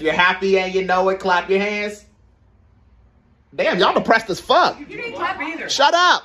If you're happy and you know it, clap your hands. Damn, y'all depressed as fuck. You didn't clap either. Shut up.